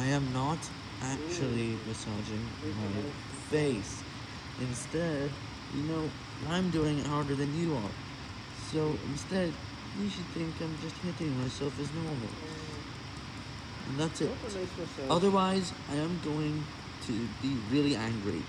I am not actually massaging my face. Instead, you know, I'm doing it harder than you are. So instead, you should think I'm just hitting myself as normal. And that's it. Otherwise, I am going to be really angry.